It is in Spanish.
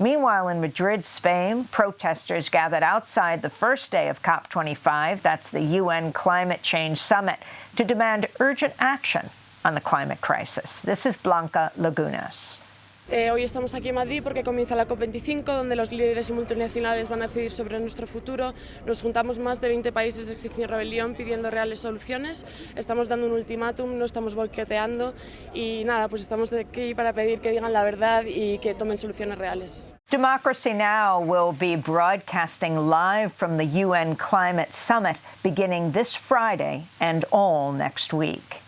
Meanwhile, in Madrid, Spain, protesters gathered outside the first day of COP25, that's the UN Climate Change Summit, to demand urgent action on the climate crisis. This is Blanca Lagunas. Eh, hoy estamos aquí en Madrid porque comienza la COP25, donde los líderes y multinacionales van a decidir sobre nuestro futuro. Nos juntamos más de 20 países de Extinción Rebelión pidiendo reales soluciones. Estamos dando un ultimátum, no estamos boicoteando y nada, pues estamos aquí para pedir que digan la verdad y que tomen soluciones reales. Democracy Now! will be broadcasting live from the UN Climate Summit beginning this Friday and all next week.